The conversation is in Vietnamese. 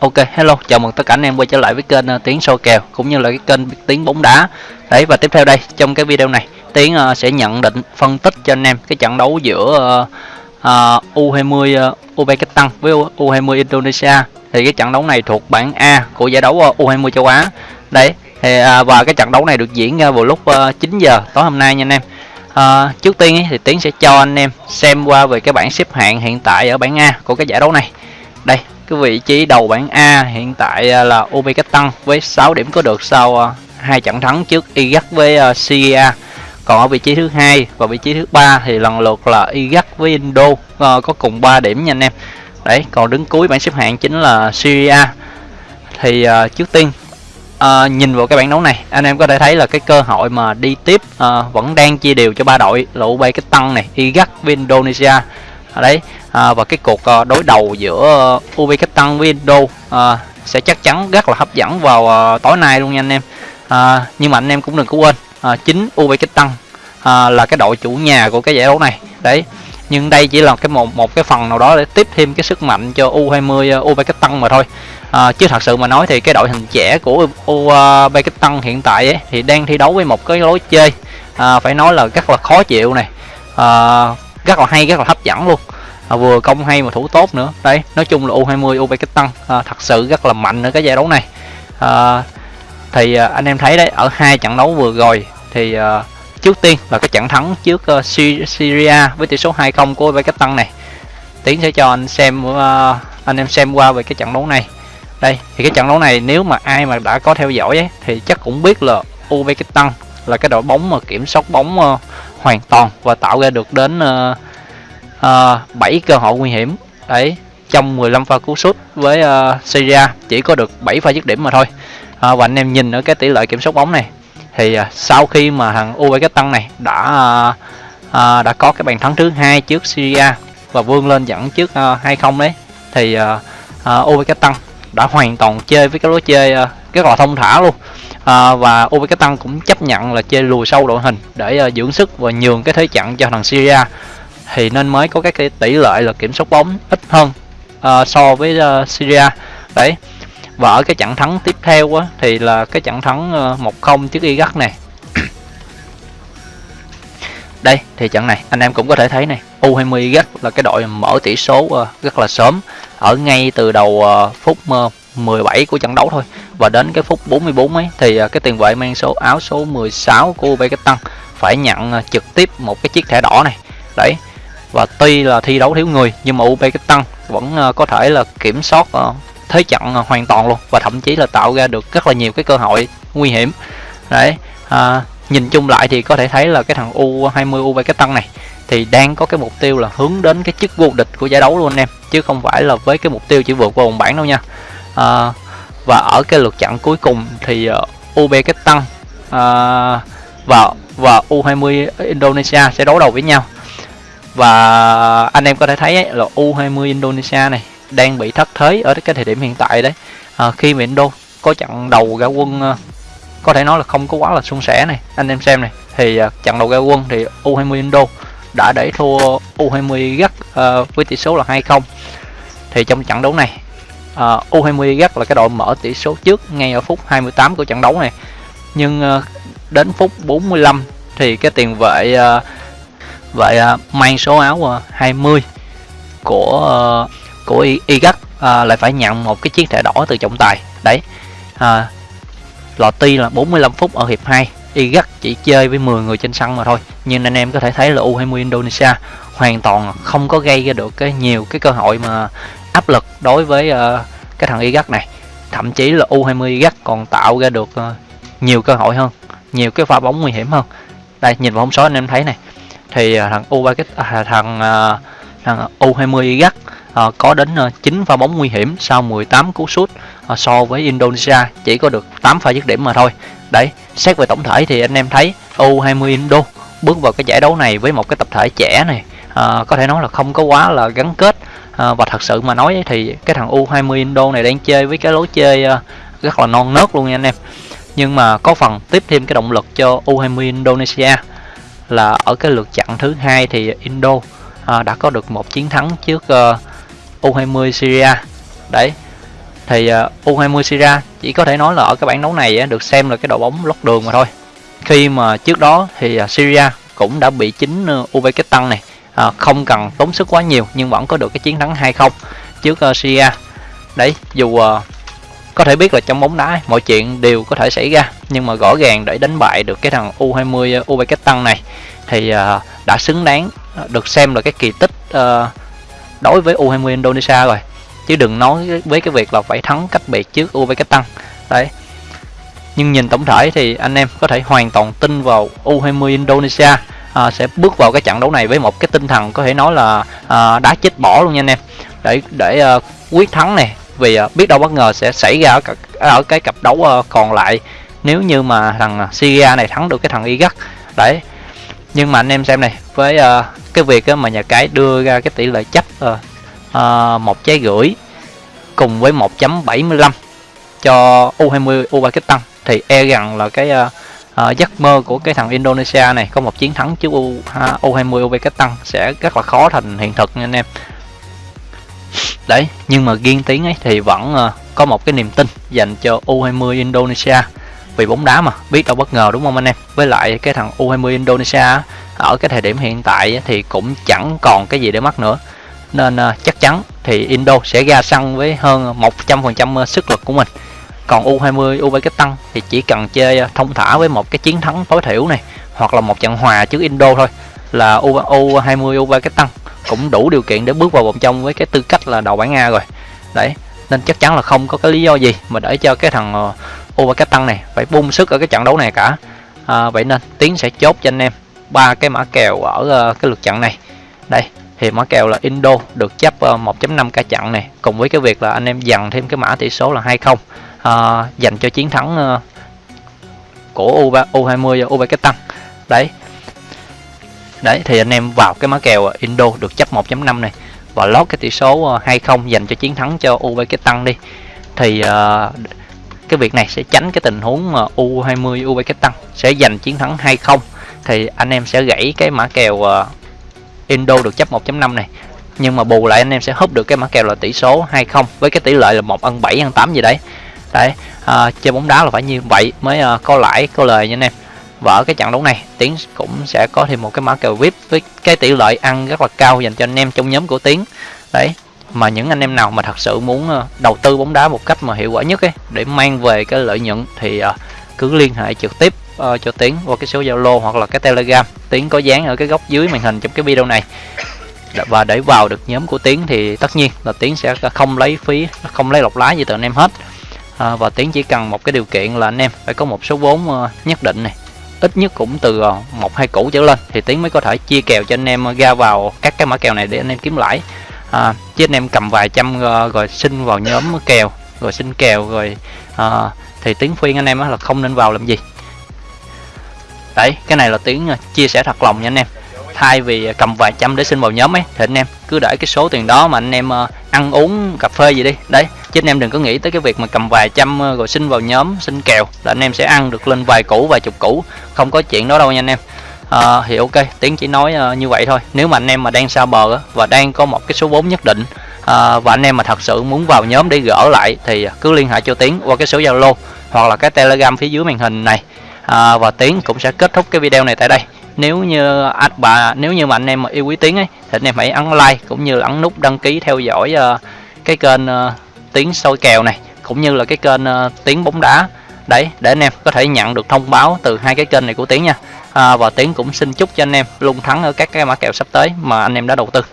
Ok, hello, chào mừng tất cả anh em quay trở lại với kênh uh, Tiến soi kèo cũng như là cái kênh Tiến bóng đá. Đấy và tiếp theo đây trong cái video này, Tiến uh, sẽ nhận định phân tích cho anh em cái trận đấu giữa uh, uh, U20 uh, Uzbekistan với U20 Indonesia. Thì cái trận đấu này thuộc bảng A của giải đấu ờ, uh, U20 châu Á. Đấy, thì uh, và cái trận đấu này được diễn ra vào lúc uh, 9 giờ tối hôm nay nha anh em. Uh, trước tiên ý, thì Tiến sẽ cho anh em xem qua về cái bảng xếp hạng hiện tại ở bảng A của cái giải đấu này. Đây, cái vị trí đầu bảng A hiện tại à, là là Uzbekistan với 6 điểm có được sau à, hai trận thắng trước Iraq với à, Syria. Còn ở vị trí thứ hai và vị trí thứ ba thì lần lượt là Iraq với Indo có cùng 3 điểm nha anh em. Đấy, còn đứng cuối bảng xếp hạng chính là Syria. Thì uh, trước tiên uh, nhìn vào cái bảng đấu này, anh em có thể thấy là cái cơ hội mà đi tiếp uh, vẫn đang chia đều cho ba đội là Uzbekistan này, Iraq với Indonesia. À, đấy, à, và cái cuộc à, đối đầu giữa à, uh, Tăng với Indo à, sẽ chắc chắn rất là hấp dẫn vào tối nay luôn nha anh em. À, nhưng mà anh em cũng đừng có quên à, chính UV tăng à, là cái đội chủ nhà của cái giải đấu này. Đấy. Nhưng đây chỉ là cái một một cái phần nào đó để tiếp thêm cái sức mạnh cho U20 uh, tăng mà thôi. À, chứ thật sự mà nói thì cái đội hình trẻ của Uzbekistan hiện tại ấy, thì đang thi đấu với một cái lối chơi à, phải nói là rất là khó chịu này. À, rất là hay rất là hấp dẫn luôn. À, vừa công hay mà thủ tốt nữa. Đấy nói chung là U20 u Uzbekistan à, thật sự rất là mạnh ở cái giải đấu này. À, thì à, anh em thấy đấy ở hai trận đấu vừa rồi thì à, trước tiên là cái trận thắng trước uh, Syria với tỷ số 2-0 của Uzbekistan này. Tiến sẽ cho anh xem uh, anh em xem qua về cái trận đấu này. Đây thì cái trận đấu này nếu mà ai mà đã có theo dõi ấy, thì chắc cũng biết là Uzbekistan là cái đội bóng mà kiểm soát bóng uh, hoàn toàn và tạo ra được đến uh, uh, 7 cơ hội nguy hiểm. Đấy trong 15 pha cú sút với ờ, uh, Syria chỉ có được 7 pha dứt điểm mà thôi. Uh, và anh em nhìn ở cái tỷ lệ kiểm soát bóng này thì uh, sau khi mà thằng Uzbekistan này đã uh, uh, đã có cái bàn thắng thứ hai trước Syria và vươn lên dẫn trước uh, 2-0 đấy thì uh, uh, Uzbekistan đã hoàn toàn chơi với cái lối chơi uh, rất là thông thả luôn. À, và tăng cũng chấp nhận là chơi lùi sâu đội hình để uh, dưỡng sức và nhường cái thế trận cho thằng Syria. Thì nên mới có cái tỷ lệ là kiểm soát bóng ít hơn uh, so với uh, Syria. Đấy. Và ở cái trận thắng tiếp theo á, thì là cái trận thắng uh, 1-0 trước Iraq này. Đây thì trận này anh em cũng có thể thấy này U20 Iraq là cái đội mở tỷ số uh, rất là sớm ở ngay từ đầu uh, phút uh, 17 của trận đấu thôi. Và đến cái phút 44 ấy thì à, cái tiền vệ mang số áo số 16 của Uzbekistan phải nhận à, trực tiếp một cái chiếc thẻ đỏ này. Đấy. Và tuy là thi đấu thiếu người nhưng mà Uzbekistan vẫn à, có thể là kiểm soát thế trận hoàn toàn luôn. Và thậm chí là tạo ra được rất là nhiều cái cơ hội nguy hiểm. Đấy. À, nhìn chung lại thì có thể thấy là cái thằng U20 Uzbekistan này thì đang có cái mục tiêu là hướng đến cái chức vô địch của giải đấu luôn anh em chứ không phải là với cái mục tiêu chỉ vượt qua vòng bảng đâu nha à, và ở cái lượt trận cuối cùng thì ờ, uh, Uzbekistan uh, à, và và U20 Indonesia sẽ đấu đầu với nhau. Và anh em có thể thấy ấy, là U20 Indonesia này đang bị thất thế ở cái thời điểm hiện tại đấy. À, khi mà Indo có trận đầu ra quân uh, có thể nói là không có quá là suôn sẻ này. Anh em xem này thì ờ, uh, trận đầu ra quân thì U20 Indo đã để thua U20 gắt uh, với tỷ số là 2-0 thì trong trận đấu này uh, U20 Iraq là cái đội mở tỷ số trước ngay ở phút 28 của trận đấu này. Nhưng uh, đến phút 45 thì cái tiền vệ ờ, uh, vậy ờ, mang số áo uh, 20 của uh, của Iraq uh, lại phải nhận một cái chiếc thẻ đỏ từ trọng tài. Đấy à, lò ti là 45 phút ở hiệp 2 Iraq chỉ chơi với 10 người trên sân mà thôi. Nhưng anh em có thể thấy là U20 Indonesia hoàn toàn không có gây ra được cái nhiều cái cơ hội mà áp lực đối với uh, cái thằng Iraq này. Thậm chí là U20 Iraq còn tạo ra được uh, nhiều cơ hội hơn nhiều cái pha bóng nguy hiểm hơn. Đây nhìn vào hôm số anh em thấy này. Thì uh, thằng U à, thằng uh, thằng U20 Iraq uh, có đến uh, 9 pha bóng nguy hiểm sau 18 cú sút uh, so với Indonesia. Chỉ có được 8 pha dứt điểm mà thôi. Đấy xét về tổng thể thì anh em thấy U20 Indo bước vào cái giải đấu này với một cái tập thể trẻ này uh, có thể nói là không có quá là gắn kết. Ờ, và thật sự mà nói thì cái thằng U20 Indo này đang chơi với cái lối chơi ờ, rất là non nớt luôn nha anh em. Nhưng mà có phần tiếp thêm cái động lực cho U20 Indonesia là ở cái lượt chặn thứ hai thì Indo à, đã có được một chiến thắng trước uh, U20 Syria. Đấy thì uh, U20 Syria chỉ có thể nói là ở cái bảng đấu này được xem là cái đội bóng lót đường mà thôi. Khi mà trước đó thì uh, Syria cũng đã bị chính uh, Uzbekistan này à, không cần tốn sức quá nhiều nhưng vẫn có được cái chiến thắng 2-0 trước uh, Syria. Đấy dù uh, có thể biết là trong bóng đá mọi chuyện đều có thể xảy ra nhưng mà rõ ràng để đánh bại được cái thằng U20 Uzbekistan này thì uh, đã xứng đáng được xem là cái kỳ tích uh, đối với U20 Indonesia rồi. Chứ đừng nói với cái việc là phải thắng cách biệt trước Uzbekistan đấy. Nhưng nhìn tổng thể thì anh em có thể hoàn toàn tin vào U20 Indonesia à, sẽ bước vào cái trận đấu này với một cái tinh thần có thể nói là à, đá chết bỏ luôn nha anh em. Để để à, quyết thắng này vì à, biết đâu bất ngờ sẽ xảy ra ở, ở cái cặp đấu à, còn lại. Nếu như mà thằng Syria này thắng được cái thằng Iraq đấy. Nhưng mà anh em xem này với uh, cái việc mà nhà cái đưa ra cái tỷ lệ chấp ờ, à, một trái gửi cùng với 1.75 cho U20 Uzbekistan thì e rằng là cái uh, uh, giấc mơ của cái thằng Indonesia này có một chiến thắng trước U, U20 Uzbekistan sẽ rất là khó thành hiện thực nha anh em. Đấy nhưng mà ghiên tiếng ấy thì vẫn uh, có một cái niềm tin dành cho U20 Indonesia. Vì bóng đá mà biết đâu bất ngờ đúng không anh em? Với lại cái thằng U20 Indonesia ở cái thời điểm hiện tại thì cũng chẳng còn cái gì để mất nữa. Nên uh, chắc chắn thì Indo sẽ ra sân với hơn 100% sức lực của mình còn U20 tăng thì chỉ cần chơi ờ, thông thả với một cái chiến thắng tối thiểu này hoặc là một trận hòa trước Indo thôi là U U20 tăng cũng đủ điều kiện để bước vào vòng trong với cái tư cách là đầu bảng A rồi. Đấy nên chắc chắn là không có cái lý do gì mà để cho cái thằng ờ, U cái tăng này phải bung sức ở cái trận đấu này cả. À, vậy nên tiến sẽ chốt cho anh em ba cái mã kèo ở ờ, cái lượt trận này. Đây thì mã kèo là Indo được chấp 1.5 cả chặn này cùng với cái việc là anh em dằn thêm cái mã tỷ số là 20 à, dành cho chiến thắng uh, của U U20 và Uzbekistan đấy. Đấy thì anh em vào cái mã kèo ờ, Indo được chấp 1.5 này và lót cái tỷ số 20 dành cho chiến thắng cho Uzbekistan đi. Thì uh, cái việc này sẽ tránh cái tình huống mà U20 Uzbekistan sẽ giành chiến thắng 20 thì anh em sẽ gãy cái mã kèo uh, Indo được chấp 1.5 này. Nhưng mà bù lại anh em sẽ húp được cái mã kèo là tỷ số 20 với cái tỷ lệ là 1 ăn 7 ăn 8 gì đấy đấy à, chơi bóng đá là phải như vậy mới à, có lãi có lời nha anh em. Và ở cái trận đấu này tiến cũng sẽ có thêm một cái mã kèo vip với cái tỷ lệ ăn rất là cao dành cho anh em trong nhóm của tiến. Đấy mà những anh em nào mà thật sự muốn ờ, đầu tư bóng đá một cách mà hiệu quả nhất ấy để mang về cái lợi nhuận thì uh, cứ liên hệ trực tiếp uh, cho tiến qua cái số zalo hoặc là cái telegram. Tiến có dán ở cái góc dưới màn hình trong cái video này. Và để vào được nhóm của tiến thì tất nhiên là tiến sẽ không lấy phí không lấy lọc lái gì từ anh em hết à, và tiến chỉ cần một cái điều kiện là anh em phải có một số vốn ờ, nhất định này. Ít nhất cũng từ ờ, một hai củ trở lên thì tiến mới có thể chia kèo cho anh em ờ, ra vào các cái mã kèo này để anh em kiếm lãi. À, chứ anh em cầm vài trăm rồi xin vào nhóm kèo rồi xin kèo rồi à, thì tiến khuyên anh em là không nên vào làm gì. Đấy cái này là tiếng chia sẻ thật lòng nha anh em. Thay vì cầm vài trăm để xin vào nhóm ấy thì anh em cứ để cái số tiền đó mà anh em ăn uống cà phê gì đi. Đấy chứ anh em đừng có nghĩ tới cái việc mà cầm vài trăm ờ, rồi xin vào nhóm xin kèo là anh em sẽ ăn được lên vài củ vài chục củ. Không có chuyện đó đâu nha anh em. À, thì ok tiến chỉ nói uh, như vậy thôi. Nếu mà anh em mà đang xa bờ uh, và đang có một cái số vốn nhất định uh, và anh em mà thật sự muốn vào nhóm để gỡ lại thì cứ liên hệ cho tiến qua cái số zalo hoặc là cái telegram phía dưới màn hình này. À, và tiến cũng sẽ kết thúc cái video này tại đây. Nếu như anh bà nếu như mà anh em mà yêu quý tiếng ấy thì anh em hãy ấn like cũng như là ấn nút đăng ký theo dõi uh, cái kênh uh, tiếng soi kèo này cũng như là cái kênh uh, tiếng bóng đá. Đấy để anh em có thể nhận được thông báo từ hai cái kênh này của tiếng nha. À, và tiếng cũng xin chúc cho anh em luôn thắng ở các cái mã kèo sắp tới mà anh em đã đầu tư.